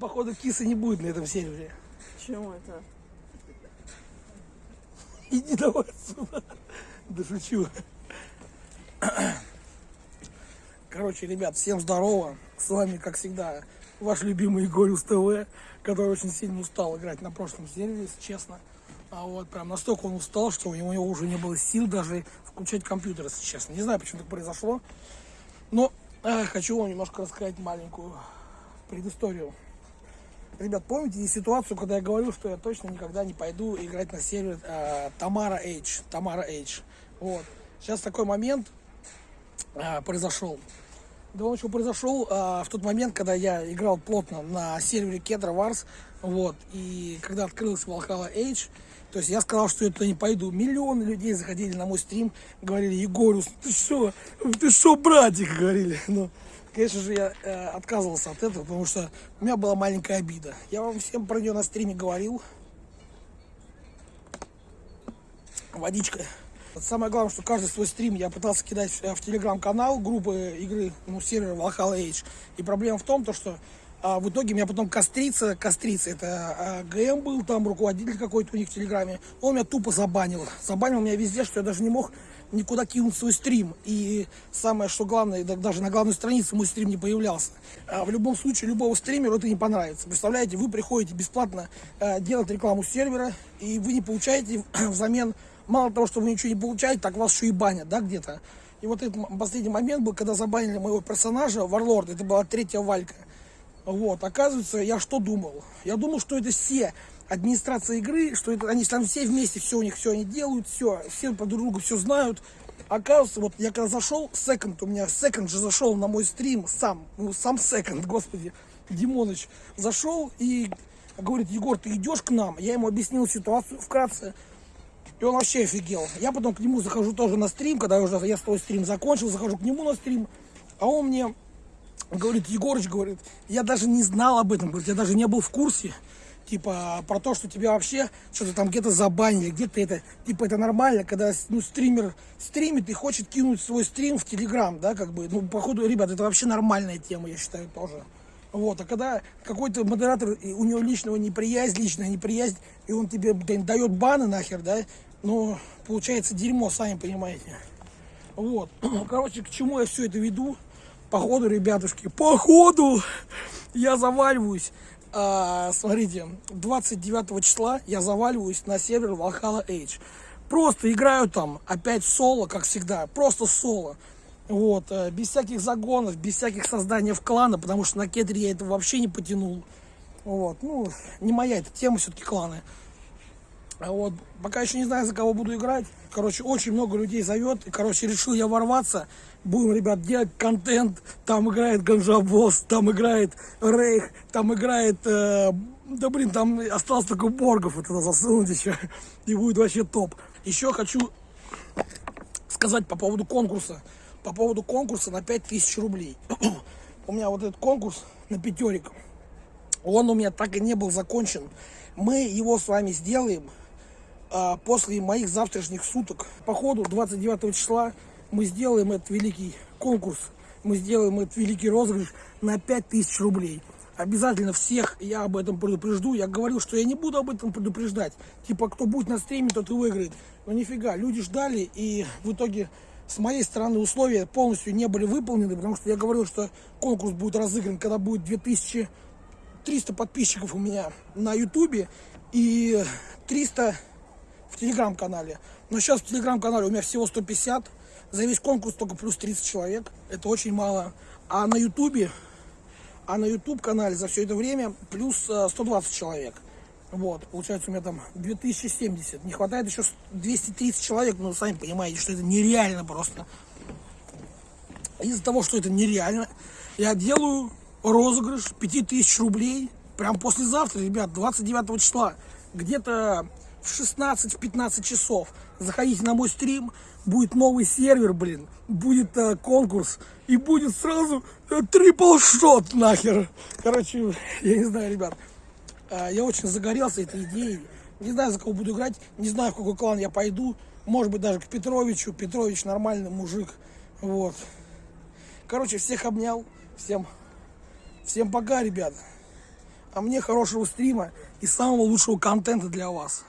Походу кисы не будет на этом сервере. Чему это? Иди давай отсюда. Да шучу. Короче, ребят, всем здорово. С вами, как всегда, ваш любимый Игорюс ТВ, который очень сильно устал играть на прошлом сервере, если честно. А вот прям настолько он устал, что у него уже не было сил даже включать компьютер, если честно. Не знаю, почему так произошло. Но э, хочу вам немножко рассказать маленькую предысторию. Ребят, помните ситуацию, когда я говорил, что я точно никогда не пойду играть на сервер э, Тамара H. Тамара H. Вот. Сейчас такой момент э, произошел. Да он еще произошел э, в тот момент, когда я играл плотно на сервере Кедра Варс. Вот. И когда открылся Valhalla H, то есть я сказал, что я туда не пойду. Миллионы людей заходили на мой стрим, говорили, Егорус, ты что, ты что, братик, говорили. Ну, конечно же, я э, отказывался от этого, потому что у меня была маленькая обида. Я вам всем про нее на стриме говорил. Водичка. Самое главное, что каждый свой стрим я пытался кидать в телеграм-канал группы игры, ну, сервера Valhalla Age. И проблема в том, то, что а в итоге меня потом кострица, кострица, это а, ГМ был, там руководитель какой-то у них в Телеграме, он меня тупо забанил. Забанил меня везде, что я даже не мог никуда кинуть свой стрим. И самое, что главное, даже на главной странице мой стрим не появлялся. А в любом случае, любого стримеру это не понравится. Представляете, вы приходите бесплатно а, делать рекламу сервера, и вы не получаете взамен, мало того, что вы ничего не получаете, так вас еще и банят, да, где-то. И вот этот последний момент был, когда забанили моего персонажа, Варлорд, это была третья валька. Вот, оказывается, я что думал? Я думал, что это все администрация игры, что это, они там все вместе, все у них, все они делают, все, все по друг другу все знают. Оказывается, вот я когда зашел, секонд, у меня секонд же зашел на мой стрим сам, ну сам секонд, господи, Димоныч, зашел и говорит, Егор, ты идешь к нам? Я ему объяснил ситуацию вкратце, и он вообще офигел. Я потом к нему захожу тоже на стрим, когда уже я свой стрим закончил, захожу к нему на стрим, а он мне говорит, Егорыч, говорит, я даже не знал об этом, говорит, я даже не был в курсе, типа, про то, что тебя вообще что-то там где-то забанили, где-то это, типа, это нормально, когда, ну, стример стримит и хочет кинуть свой стрим в Телеграм, да, как бы, ну, походу, ребят, это вообще нормальная тема, я считаю, тоже. Вот, а когда какой-то модератор, у него личного неприязнь, личная неприязнь, и он тебе дает баны нахер, да, ну, получается дерьмо, сами понимаете. Вот, короче, к чему я все это веду? Походу, ребятушки, походу я заваливаюсь. А, смотрите, 29 числа я заваливаюсь на сервер Valhalla Age. Просто играю там опять соло, как всегда. Просто соло. Вот, э, без всяких загонов, без всяких создания в клана, потому что на кедре я это вообще не потянул. Вот, ну, не моя эта тема все-таки кланы. А вот, пока еще не знаю, за кого буду играть. Короче, очень много людей зовет. И, короче, решил я ворваться. Будем, ребят, делать контент. Там играет Ганжабос, там играет Рейх, там играет... Э, да, блин, там осталось только Боргов вот это засунуть еще. И будет вообще топ. Еще хочу сказать по поводу конкурса. По поводу конкурса на 5000 рублей. у меня вот этот конкурс на пятерик. Он у меня так и не был закончен. Мы его с вами сделаем после моих завтрашних суток. По ходу 29 числа мы сделаем этот великий конкурс, мы сделаем этот великий розыгрыш на 5000 рублей. Обязательно всех я об этом предупрежду. Я говорил, что я не буду об этом предупреждать. Типа, кто будет на стриме, тот и выиграет. Но нифига, люди ждали, и в итоге с моей стороны условия полностью не были выполнены, потому что я говорил, что конкурс будет разыгран, когда будет 2300 подписчиков у меня на ютубе и 300 в телеграм-канале. Но сейчас в телеграм-канале у меня всего 150. За весь конкурс только плюс 30 человек. Это очень мало. А на ютубе, а на ютуб канале за все это время плюс 120 э, человек. Вот, получается у меня там 2070. Не хватает еще 230 человек, ну, сами понимаете, что это нереально просто. Из-за того, что это нереально, я делаю розыгрыш 5000 рублей прям послезавтра, ребят, 29 числа. Где-то в 16-15 часов. Заходите на мой стрим, будет новый сервер, блин, будет э, конкурс, и будет сразу э, трипл шот нахер. Короче, я не знаю, ребят, э, я очень загорелся этой идеей. Не знаю, за кого буду играть, не знаю, в какой клан я пойду. Может быть, даже к Петровичу. Петрович нормальный мужик. Вот. Короче, всех обнял. Всем, всем пока, ребят. а мне хорошего стрима и самого лучшего контента для вас.